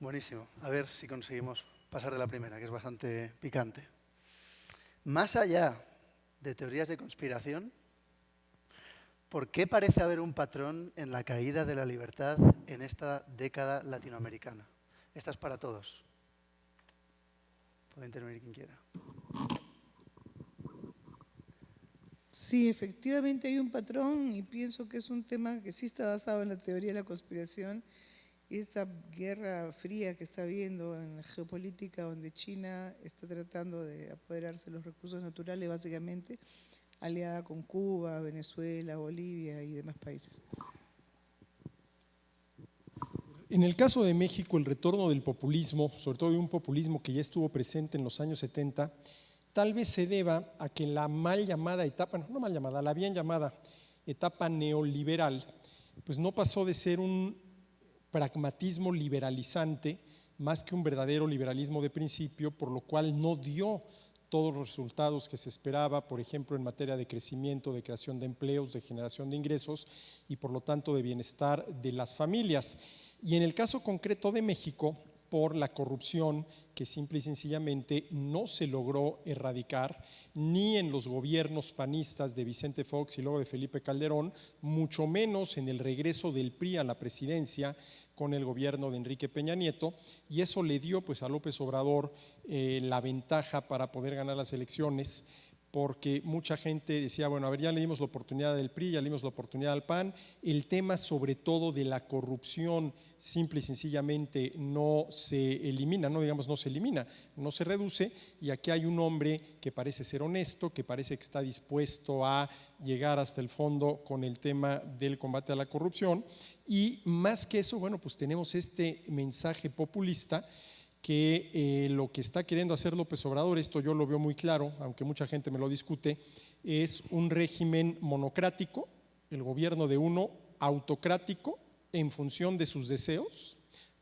Buenísimo. A ver si conseguimos pasar de la primera, que es bastante picante. Más allá de teorías de conspiración, ¿por qué parece haber un patrón en la caída de la libertad en esta década latinoamericana? Esta es para todos. Puede intervenir quien quiera. Sí, efectivamente hay un patrón y pienso que es un tema que sí está basado en la teoría de la conspiración y esta guerra fría que está habiendo en la geopolítica donde China está tratando de apoderarse de los recursos naturales básicamente, aliada con Cuba, Venezuela, Bolivia y demás países. En el caso de México, el retorno del populismo, sobre todo de un populismo que ya estuvo presente en los años 70, tal vez se deba a que la mal llamada etapa, no, mal llamada, la bien llamada etapa neoliberal, pues no pasó de ser un pragmatismo liberalizante más que un verdadero liberalismo de principio, por lo cual no dio todos los resultados que se esperaba, por ejemplo, en materia de crecimiento, de creación de empleos, de generación de ingresos y por lo tanto de bienestar de las familias. Y en el caso concreto de México, por la corrupción que simple y sencillamente no se logró erradicar ni en los gobiernos panistas de Vicente Fox y luego de Felipe Calderón, mucho menos en el regreso del PRI a la presidencia con el gobierno de Enrique Peña Nieto. Y eso le dio pues a López Obrador eh, la ventaja para poder ganar las elecciones porque mucha gente decía, bueno, a ver, ya le dimos la oportunidad del PRI, ya le dimos la oportunidad al PAN, el tema sobre todo de la corrupción simple y sencillamente no se elimina, no digamos no se elimina, no se reduce, y aquí hay un hombre que parece ser honesto, que parece que está dispuesto a llegar hasta el fondo con el tema del combate a la corrupción, y más que eso, bueno, pues tenemos este mensaje populista que eh, lo que está queriendo hacer López Obrador, esto yo lo veo muy claro, aunque mucha gente me lo discute, es un régimen monocrático, el gobierno de uno autocrático en función de sus deseos,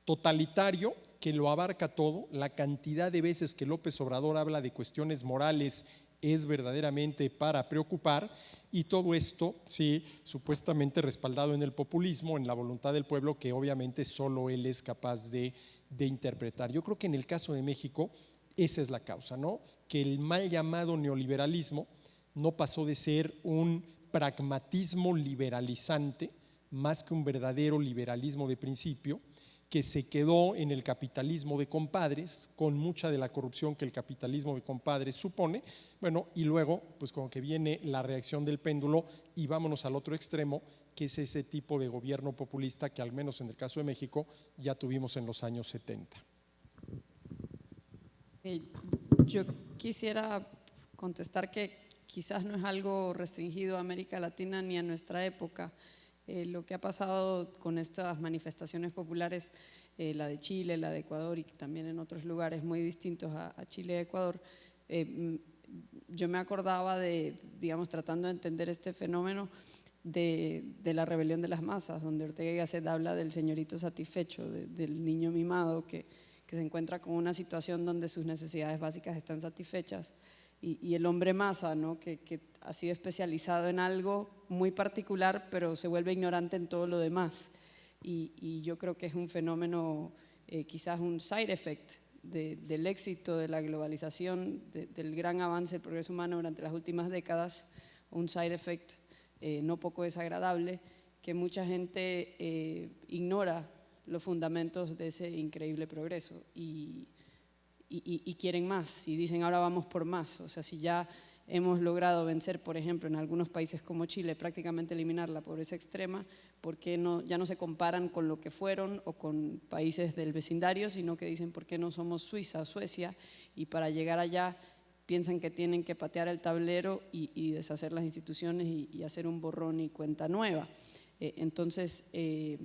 totalitario, que lo abarca todo, la cantidad de veces que López Obrador habla de cuestiones morales es verdaderamente para preocupar y todo esto, sí, supuestamente respaldado en el populismo, en la voluntad del pueblo, que obviamente solo él es capaz de de interpretar. Yo creo que en el caso de México esa es la causa, ¿no? Que el mal llamado neoliberalismo no pasó de ser un pragmatismo liberalizante más que un verdadero liberalismo de principio, que se quedó en el capitalismo de compadres, con mucha de la corrupción que el capitalismo de compadres supone, bueno, y luego, pues como que viene la reacción del péndulo y vámonos al otro extremo, que es ese tipo de gobierno populista que al menos en el caso de México ya tuvimos en los años 70. Eh, yo quisiera contestar que quizás no es algo restringido a América Latina ni a nuestra época. Eh, lo que ha pasado con estas manifestaciones populares, eh, la de Chile, la de Ecuador y también en otros lugares muy distintos a, Chile y Ecuador, yo me acordaba de, digamos, tratando de entender este fenómeno, de, la rebelión de las masas, donde Ortega y Gasset habla del señorito satisfecho, del niño mimado que, se encuentra con una situación donde sus necesidades básicas están satisfechas. Y, el hombre masa, ¿no? que, ha sido especializado en algo muy particular, pero se vuelve ignorante en todo lo demás. Y, yo creo que es un fenómeno, eh, quizás un side effect del éxito de la globalización, del gran avance del progreso humano durante las últimas décadas, un side effect eh, no poco desagradable, que mucha gente eh, ignora los fundamentos de ese increíble progreso y, quieren más y dicen ahora vamos por más. O sea, si ya hemos logrado vencer, por ejemplo, en algunos países como Chile, prácticamente eliminar la pobreza extrema, ¿por qué no, ya no se comparan con lo que fueron o con países del vecindario, sino que dicen por qué no somos Suiza o Suecia y para llegar allá piensan que tienen que patear el tablero y, deshacer las instituciones y, hacer un borrón y cuenta nueva. Eh, entonces, eh,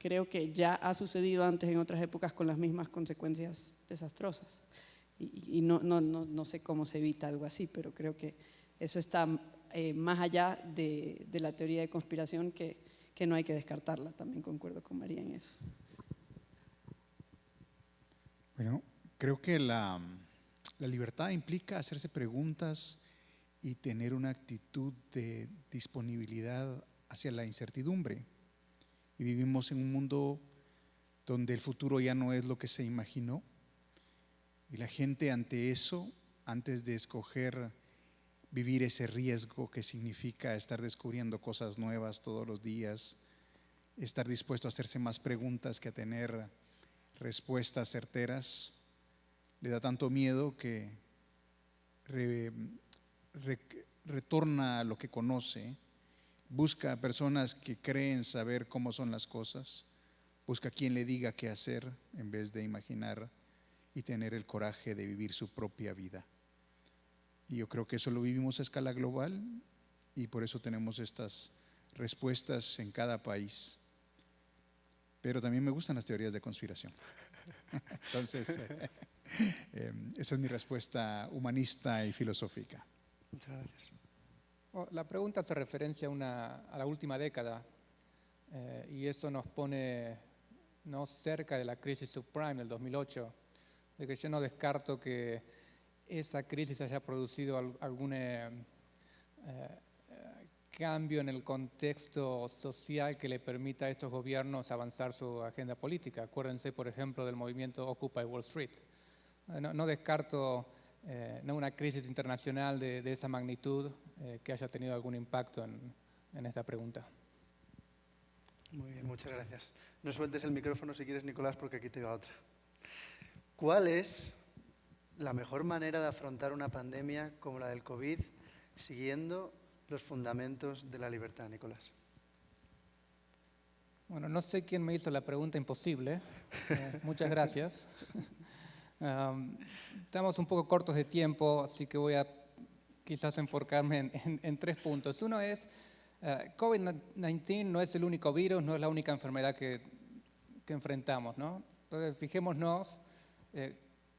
creo que ya ha sucedido antes en otras épocas con las mismas consecuencias desastrosas. Y, no, no, no, sé cómo se evita algo así, pero creo que eso está eh, más allá de, de, la teoría de conspiración que, que no hay que descartarla. También concuerdo con María en eso. Bueno, creo que la la libertad implica hacerse preguntas y tener una actitud de disponibilidad hacia la incertidumbre. Y vivimos en un mundo donde el futuro ya no es lo que se imaginó. Y la gente ante eso, antes de escoger vivir ese riesgo que significa estar descubriendo cosas nuevas todos los días, estar dispuesto a hacerse más preguntas que a tener respuestas certeras, le da tanto miedo que retorna a lo que conoce, busca personas que creen saber cómo son las cosas, busca quien le diga qué hacer en vez de imaginar y tener el coraje de vivir su propia vida. Y yo creo que eso lo vivimos a escala global y por eso tenemos estas respuestas en cada país. Pero también me gustan las teorías de conspiración. Entonces, eh, esa es mi respuesta humanista y filosófica. Muchas gracias. Oh, la pregunta hace referencia a, la última década eh, y eso nos pone no cerca de la crisis subprime del 2008, de que yo no descarto que esa crisis haya producido algún eh, cambio en el contexto social que le permita a estos gobiernos avanzar su agenda política. Acuérdense, por ejemplo, del movimiento Occupy Wall Street. No, descarto eh, no una crisis internacional de, esa magnitud eh, que haya tenido algún impacto en, en, esta pregunta. Muy bien, muchas gracias. No sueltes el micrófono si quieres, Nicolás, porque aquí te va otra. ¿Cuál es la mejor manera de afrontar una pandemia como la del COVID siguiendo los fundamentos de la libertad, Nicolás? Bueno, no sé quién me hizo la pregunta imposible. Eh, muchas gracias. estamos un poco cortos de tiempo, así que voy a quizás enfocarme en, tres puntos. Uno es, uh, COVID-19 no es el único virus, no es la única enfermedad que, que enfrentamos. ¿no? Entonces, fijémonos eh,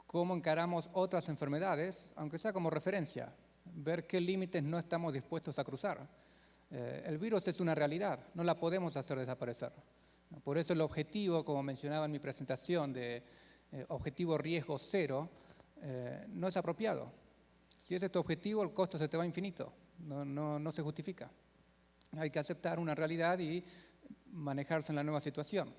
cómo encaramos otras enfermedades, aunque sea como referencia ver qué límites no estamos dispuestos a cruzar. Eh, el virus es una realidad, no la podemos hacer desaparecer. Por eso el objetivo, como mencionaba en mi presentación, de eh, objetivo riesgo cero, eh, no es apropiado. Si ese es tu objetivo, el costo se te va infinito, no, no, no se justifica. Hay que aceptar una realidad y manejarse en la nueva situación.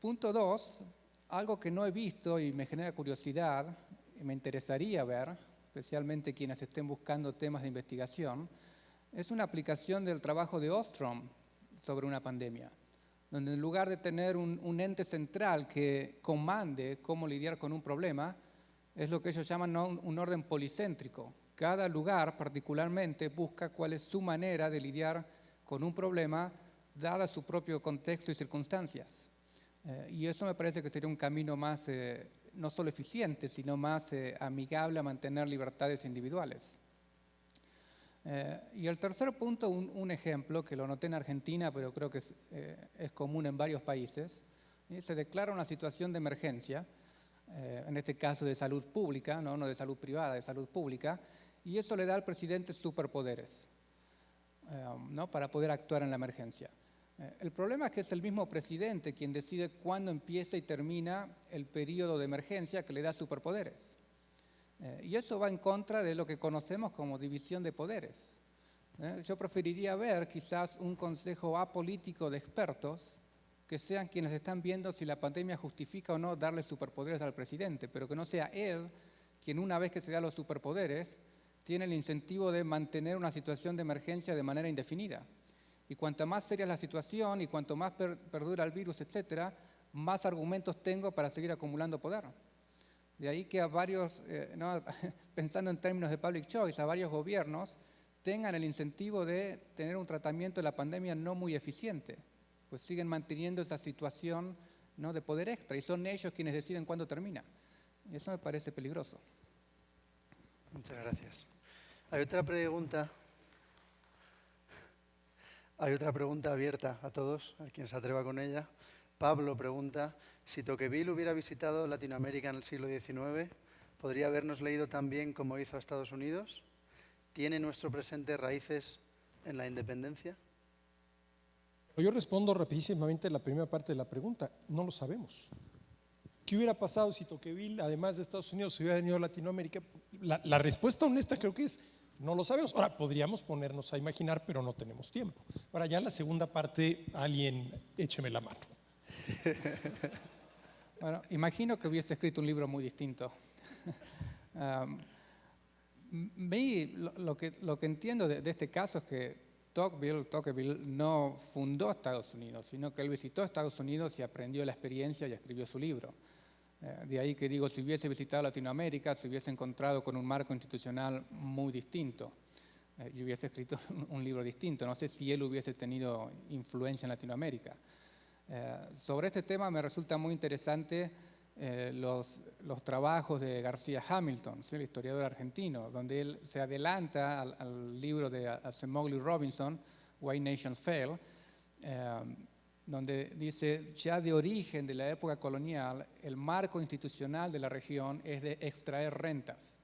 punto dos, algo que no he visto y me genera curiosidad y me interesaría ver, especialmente quienes estén buscando temas de investigación, es una aplicación del trabajo de Ostrom sobre una pandemia, donde en lugar de tener un, ente central que comande cómo lidiar con un problema, es lo que ellos llaman un, orden policéntrico. Cada lugar particularmente busca cuál es su manera de lidiar con un problema dada su propio contexto y circunstancias. Eh, y eso me parece que sería un camino más eh, no solo eficiente, sino más eh, amigable a mantener libertades individuales. Y el tercer punto, un, ejemplo que lo noté en Argentina, pero creo que es, común en varios países, se declara una situación de emergencia, en este caso de salud pública, ¿no? no de salud privada, de salud pública, y eso le da al presidente superpoderes ¿no? para poder actuar en la emergencia. Eh, el problema es que es el mismo presidente quien decide cuándo empieza y termina el periodo de emergencia que le da superpoderes. Eh, y eso va en contra de lo que conocemos como división de poderes. Eh, yo preferiría ver quizás un consejo apolítico de expertos que sean quienes están viendo si la pandemia justifica o no darle superpoderes al presidente, pero que no sea él quien una vez que se da los superpoderes tiene el incentivo de mantener una situación de emergencia de manera indefinida. Y cuanto más seria es la situación y cuanto más perdura el virus, etcétera, más argumentos tengo para seguir acumulando poder. De ahí que a varios, eh, pensando en términos de public choice, a varios gobiernos tengan el incentivo de tener un tratamiento de la pandemia no muy eficiente, pues siguen manteniendo esa situación ¿no? de poder extra y son ellos quienes deciden cuándo termina. Y eso me parece peligroso. Muchas gracias. Hay otra pregunta hay otra pregunta abierta a todos, a quien se atreva con ella. Pablo pregunta, si Tocqueville hubiera visitado Latinoamérica en el siglo XIX, ¿podría habernos leído tan bien como hizo a Estados Unidos? ¿Tiene nuestro presente raíces en la independencia? Yo respondo rapidísimamente la primera parte de la pregunta. No lo sabemos. ¿Qué hubiera pasado si Tocqueville, además de Estados Unidos, se hubiera venido a Latinoamérica? La, respuesta honesta creo que es no lo sabemos. Ahora, podríamos ponernos a imaginar, pero no tenemos tiempo. Ahora, ya la segunda parte, alguien écheme la mano. Bueno, imagino que hubiese escrito un libro muy distinto. Um, lo, lo, que, lo que entiendo de este caso es que Tocqueville, no fundó Estados Unidos, sino que él visitó Estados Unidos y aprendió la experiencia y escribió su libro. Eh, de ahí que digo, si hubiese visitado Latinoamérica, se hubiese encontrado con un marco institucional muy distinto. Eh, y hubiese escrito un libro distinto. No sé si él hubiese tenido influencia en Latinoamérica. Eh, sobre este tema me resulta muy interesante los, los, trabajos de García Hamilton, el historiador argentino, donde él se adelanta al, libro de Acemoglu Robinson, Why Nations Fail, donde dice, ya de origen de la época colonial, el marco institucional de la región es de extraer rentas.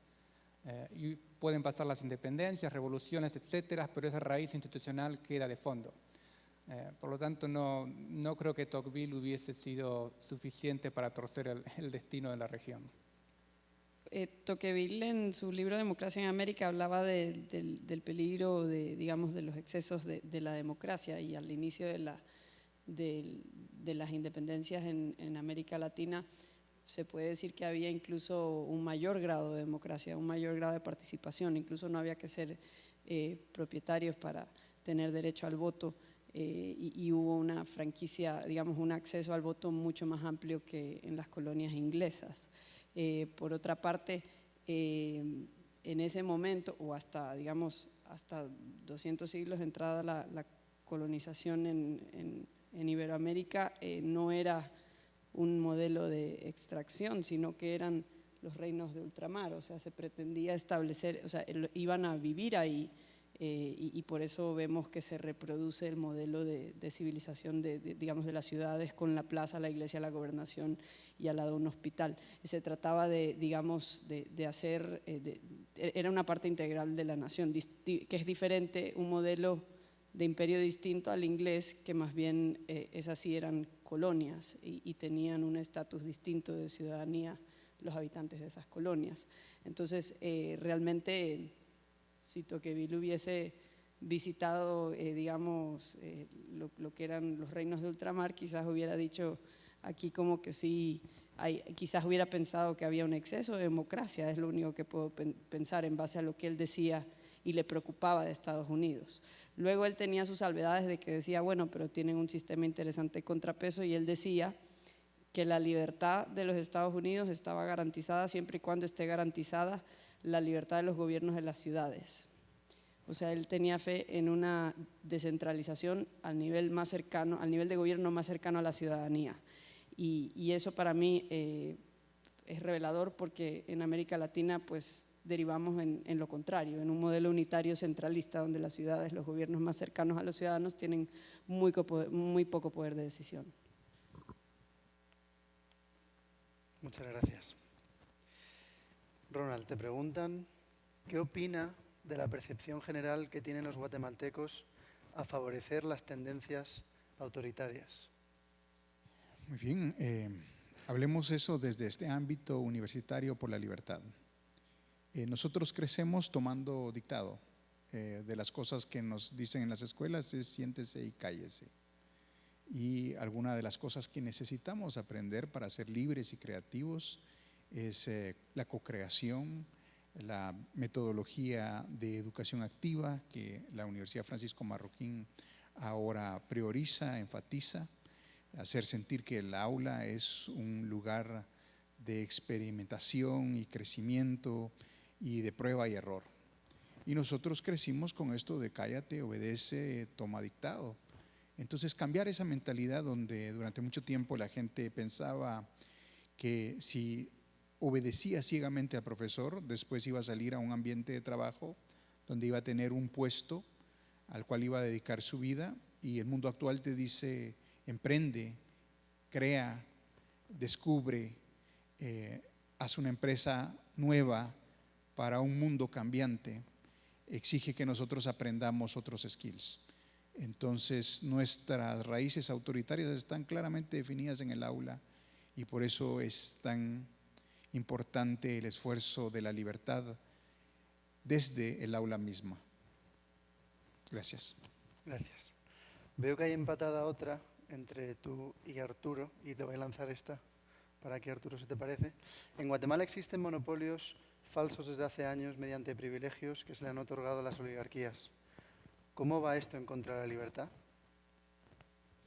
Eh, y pueden pasar las independencias, revoluciones, etcétera, pero esa raíz institucional queda de fondo. Eh, por lo tanto, no, no, creo que Tocqueville hubiese sido suficiente para torcer el, destino de la región. Eh, Tocqueville en su libro Democracia en América hablaba del, del, peligro de, digamos, de los excesos de, de la democracia y al inicio de la, de, las independencias en, América Latina, se puede decir que había incluso un mayor grado de democracia, un mayor grado de participación, incluso no había que ser eh, propietarios para tener derecho al voto eh, y, hubo una franquicia, digamos, un acceso al voto mucho más amplio que en las colonias inglesas. Eh, por otra parte, en ese momento, o hasta, digamos, hasta 200 siglos de entrada la, la colonización en en Iberoamérica eh, no era un modelo de extracción, sino que eran los reinos de ultramar, o sea, se pretendía establecer, o sea, iban a vivir ahí eh, y, por eso vemos que se reproduce el modelo de, civilización de, digamos, de las ciudades con la plaza, la iglesia, la gobernación y al lado un hospital. se trataba de, digamos, de, hacer, eh, era una parte integral de la nación, que es diferente un modelo de imperio distinto al inglés, que más bien eh, esas sí eran colonias y, tenían un estatus distinto de ciudadanía los habitantes de esas colonias. Entonces, eh, realmente, si Tocqueville hubiese visitado, eh, digamos, lo, que eran los reinos de ultramar, quizás hubiera dicho aquí como que sí, hay, quizás hubiera pensado que había un exceso de democracia, es lo único que puedo pensar en base a lo que él decía y le preocupaba de Estados Unidos. Luego él tenía sus salvedades de que decía, bueno, pero tienen un sistema interesante de contrapeso y él decía que la libertad de los Estados Unidos estaba garantizada siempre y cuando esté garantizada la libertad de los gobiernos de las ciudades. O sea, él tenía fe en una descentralización al nivel más cercano, al nivel de gobierno más cercano a la ciudadanía. Y, eso para mí eh, es revelador porque en América Latina, pues derivamos en, lo contrario, en un modelo unitario centralista donde las ciudades, los gobiernos más cercanos a los ciudadanos tienen muy, muy poco poder de decisión. Muchas gracias. Ronald, te preguntan, ¿qué opina de la percepción general que tienen los guatemaltecos a favorecer las tendencias autoritarias? Muy bien, eh, hablemos eso desde este ámbito universitario por la libertad. Eh, nosotros crecemos tomando dictado. Eh, de las cosas que nos dicen en las escuelas es siéntese y cállese. Y alguna de las cosas que necesitamos aprender para ser libres y creativos es eh, la co-creación, la metodología de educación activa que la Universidad Francisco Marroquín ahora prioriza, enfatiza, hacer sentir que el aula es un lugar de experimentación y crecimiento, y de prueba y error. Y nosotros crecimos con esto de cállate, obedece, toma dictado. Entonces cambiar esa mentalidad donde durante mucho tiempo la gente pensaba que si obedecía ciegamente al profesor, después iba a salir a un ambiente de trabajo donde iba a tener un puesto al cual iba a dedicar su vida y el mundo actual te dice emprende, crea, descubre, eh, haz una empresa nueva, para un mundo cambiante exige que nosotros aprendamos otros skills. Entonces nuestras raíces autoritarias están claramente definidas en el aula y por eso es tan importante el esfuerzo de la libertad desde el aula misma. Gracias. Gracias. Veo que hay empatada otra entre tú y Arturo, y te voy a lanzar esta para que Arturo se te parece. En Guatemala existen monopolios falsos desde hace años mediante privilegios que se le han otorgado a las oligarquías. ¿Cómo va esto en contra de la libertad?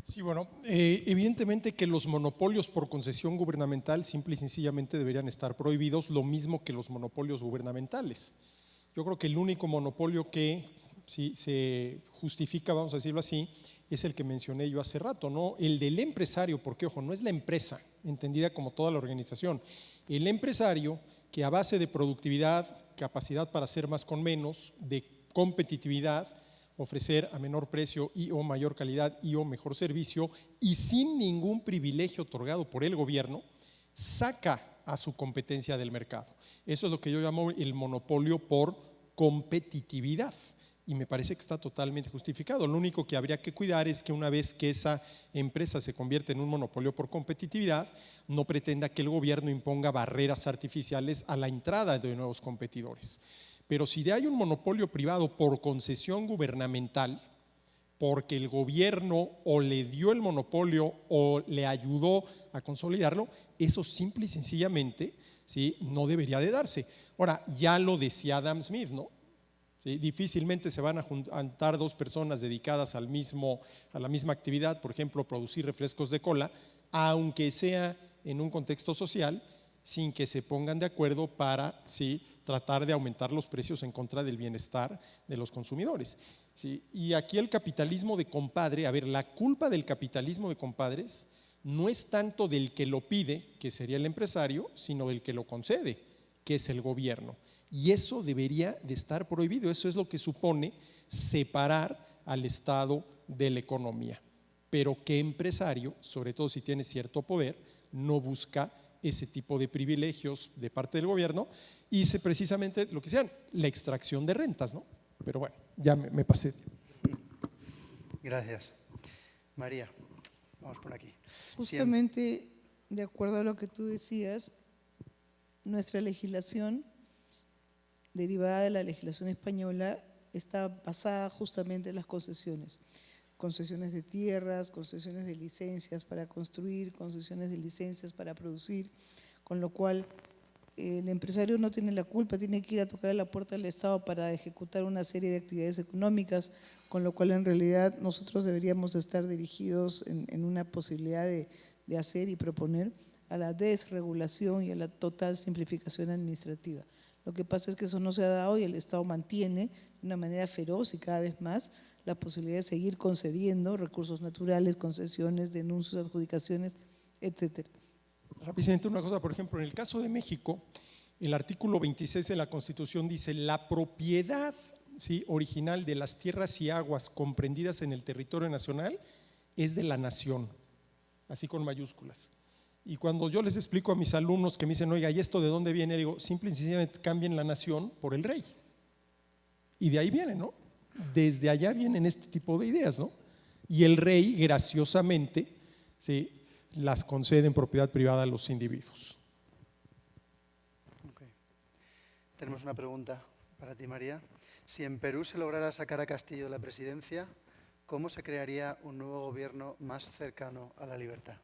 Sí, bueno, eh, evidentemente que los monopolios por concesión gubernamental simple y sencillamente deberían estar prohibidos, lo mismo que los monopolios gubernamentales. Yo creo que el único monopolio que se justifica, vamos a decirlo así, es el que mencioné yo hace rato, ¿no? El del empresario, porque ojo, no es la empresa, entendida como toda la organización. El empresario que a base de productividad, capacidad para hacer más con menos, de competitividad, ofrecer a menor precio y o mayor calidad y o mejor servicio y sin ningún privilegio otorgado por el gobierno, saca a su competencia del mercado. Eso es lo que yo llamo el monopolio por competitividad y me parece que está totalmente justificado. Lo único que habría que cuidar es que una vez que esa empresa se convierte en un monopolio por competitividad, no pretenda que el gobierno imponga barreras artificiales a la entrada de nuevos competidores. Pero si hay un monopolio privado por concesión gubernamental, porque el gobierno o le dio el monopolio o le ayudó a consolidarlo, eso simple y sencillamente ¿sí? no debería de darse. Ahora, ya lo decía Adam Smith, ¿no? Difícilmente se van a juntar dos personas dedicadas al mismo, a la misma actividad, por ejemplo, producir refrescos de cola, aunque sea en un contexto social, sin que se pongan de acuerdo para ¿sí? Tratar de aumentar los precios en contra del bienestar de los consumidores. Y aquí el capitalismo de compadre, a ver, la culpa del capitalismo de compadres no es tanto del que lo pide, que sería el empresario, sino del que lo concede, que es el gobierno. Y eso debería de estar prohibido. Eso es lo que supone separar al Estado de la economía. Pero qué empresario, sobre todo si tiene cierto poder, no busca ese tipo de privilegios de parte del gobierno hice precisamente lo que sean, la extracción de rentas, ¿no? Pero bueno, ya me, pasé. Gracias. María, vamos por aquí. Justamente, de acuerdo a lo que tú decías, nuestra legislación, derivada de la legislación española, está basada justamente en las concesiones. Concesiones de tierras, concesiones de licencias para construir, concesiones de licencias para producir, con lo cual el empresario no tiene la culpa, tiene que ir a tocar a la puerta del Estado para ejecutar una serie de actividades económicas, con lo cual en realidad nosotros deberíamos estar dirigidos en, una posibilidad de, hacer y proponer a la desregulación y a la total simplificación administrativa. Lo que pasa es que eso no se ha dado y el Estado mantiene de una manera feroz y cada vez más la posibilidad de seguir concediendo recursos naturales, concesiones, denuncias, adjudicaciones, etcétera. Presidente, una cosa, por ejemplo, en el caso de México, el artículo 26 de la Constitución dice la propiedad ¿sí? original de las tierras y aguas comprendidas en el territorio nacional es de la nación, así con mayúsculas. Y cuando yo les explico a mis alumnos que me dicen, oiga, ¿y esto de dónde viene? Digo, simple y sencillamente cambien la nación por el rey. Y de ahí viene, ¿no? Desde allá vienen este tipo de ideas, ¿no? Y el rey, graciosamente, ¿sí? las concede en propiedad privada a los individuos. Tenemos una pregunta para ti, María. Si en Perú se lograra sacar a Castillo de la presidencia, ¿cómo se crearía un nuevo gobierno más cercano a la libertad?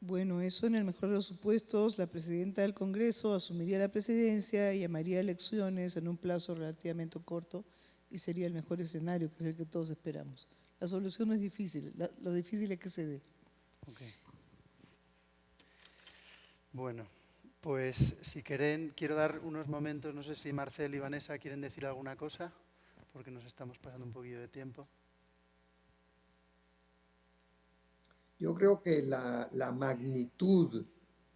Bueno, eso en el mejor de los supuestos, la presidenta del Congreso asumiría la presidencia y llamaría elecciones en un plazo relativamente corto y sería el mejor escenario, que es el que todos esperamos. La solución no es difícil, lo difícil es que se dé. Bueno, pues si quieren, quiero dar unos momentos, no sé si Marcel y Vanessa quieren decir alguna cosa, porque nos estamos pasando un poquillo de tiempo. Yo creo que la, la magnitud,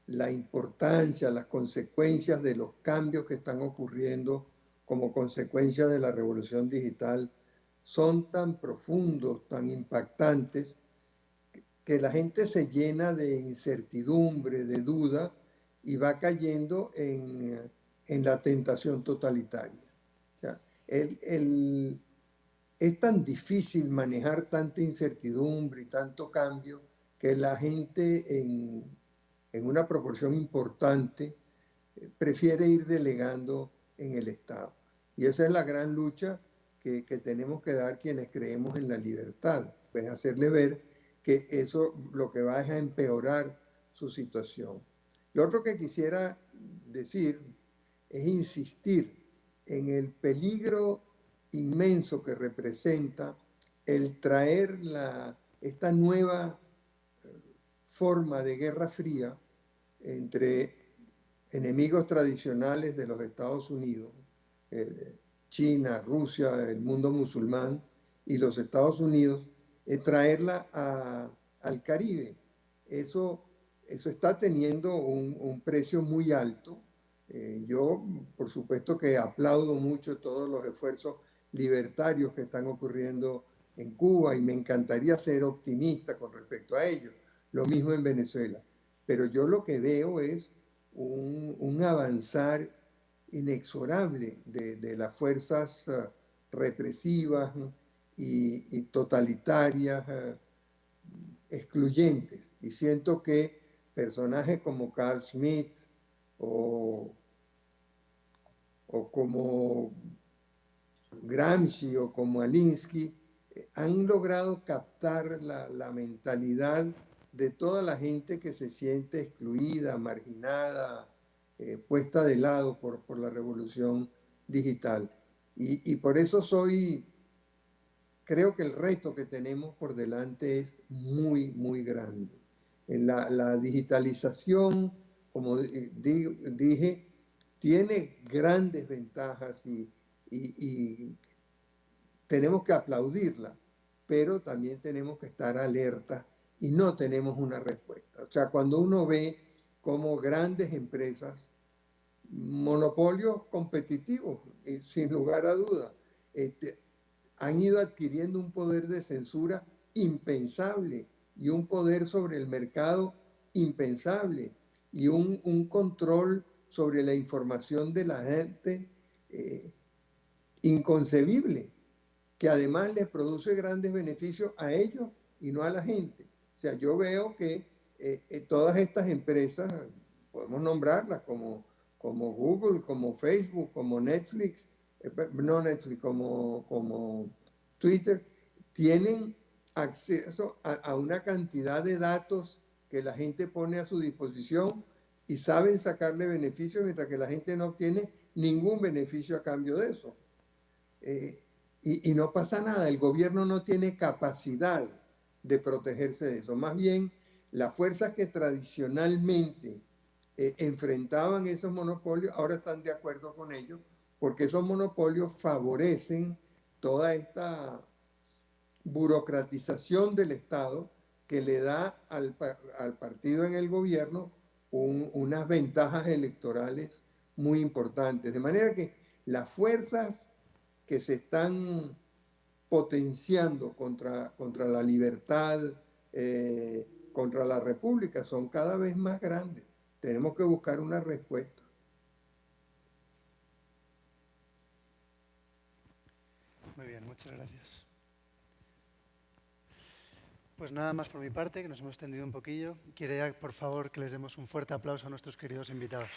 la importancia, las consecuencias de los cambios que están ocurriendo como consecuencia de la revolución digital son tan profundos, tan impactantes, que la gente se llena de incertidumbre, de duda y va cayendo en, la tentación totalitaria. es tan difícil manejar tanta incertidumbre y tanto cambio que la gente en, una proporción importante eh, prefiere ir delegando en el Estado. Y esa es la gran lucha que, que tenemos que dar quienes creemos en la libertad, pues hacerle ver que eso lo que va es a empeorar su situación. Lo otro que quisiera decir es insistir en el peligro inmenso que representa el traer la, esta nueva eh, forma de guerra fría entre enemigos tradicionales de los Estados Unidos, eh, China, Rusia, el mundo musulmán y los Estados Unidos, traerla al Caribe. Eso, eso está teniendo un, precio muy alto. Eh, yo, por supuesto que aplaudo mucho todos los esfuerzos libertarios que están ocurriendo en Cuba y me encantaría ser optimista con respecto a ellos. Lo mismo en Venezuela. Pero yo lo que veo es un, avanzar inexorable de, las fuerzas eh, represivas y, totalitarias, eh, excluyentes. Y siento que personajes como Carl Schmitt o, o como Gramsci o como Alinsky eh, han logrado captar la, la mentalidad de toda la gente que se siente excluida, marginada, eh, puesta de lado por, por la revolución digital. Y, y, por eso soy, creo que el reto que tenemos por delante es muy, muy grande. En la, digitalización, como dije, tiene grandes ventajas y, y tenemos que aplaudirla, pero también tenemos que estar alerta y no tenemos una respuesta. O sea, cuando uno ve como grandes empresas, monopolios competitivos, sin lugar a duda, este, han ido adquiriendo un poder de censura impensable y un poder sobre el mercado impensable y un, control sobre la información de la gente eh, inconcebible, que además les produce grandes beneficios a ellos y no a la gente. O sea, yo veo que eh, eh, todas estas empresas, podemos nombrarlas como, como Google, como Facebook, como Netflix, eh, no Netflix, como, como Twitter, tienen acceso a, una cantidad de datos que la gente pone a su disposición y saben sacarle beneficios mientras que la gente no obtiene ningún beneficio a cambio de eso. y, y, no pasa nada, el gobierno no tiene capacidad de protegerse de eso. Más bien, las fuerzas que tradicionalmente eh, enfrentaban esos monopolios ahora están de acuerdo con ellos porque esos monopolios favorecen toda esta burocratización del Estado que le da al, partido en el gobierno unas ventajas electorales muy importantes. De manera que las fuerzas que se están potenciando contra, contra la libertad, eh, contra la república, son cada vez más grandes. Tenemos que buscar una respuesta. Muy bien, muchas gracias. Pues nada más por mi parte, que nos hemos extendido un poquillo. Quiero por favor, que les demos un fuerte aplauso a nuestros queridos invitados.